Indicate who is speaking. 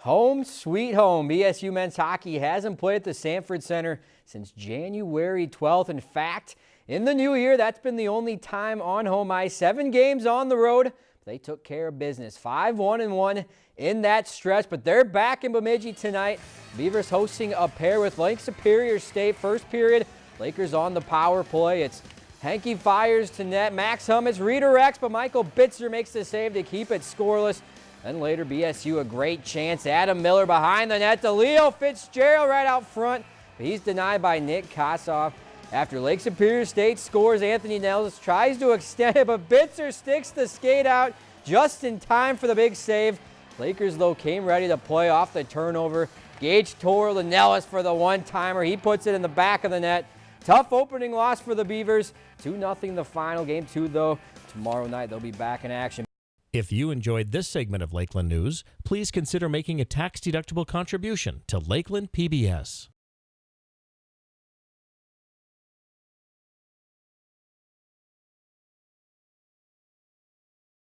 Speaker 1: Home sweet home. BSU men's hockey hasn't played at the Sanford Center since January 12th. In fact, in the new year, that's been the only time on home ice. Seven games on the road. They took care of business. 5-1 and 1 in that stretch, but they're back in Bemidji tonight. Beavers hosting a pair with Lake Superior State. First period, Lakers on the power play. It's Hanky fires to net. Max Hummets redirects, but Michael Bitzer makes the save to keep it scoreless. Then later, BSU a great chance. Adam Miller behind the net to Leo Fitzgerald right out front. But he's denied by Nick Kossoff. After Lake Superior State scores, Anthony Nellis tries to extend it, but Bitzer sticks the skate out just in time for the big save. Lakers, though, came ready to play off the turnover. Gage tore the Nellis for the one-timer. He puts it in the back of the net. Tough opening loss for the Beavers. 2-0 the final. Game two, though, tomorrow night they'll be back in action.
Speaker 2: If you enjoyed this segment of Lakeland News, please consider making a tax-deductible contribution to Lakeland PBS.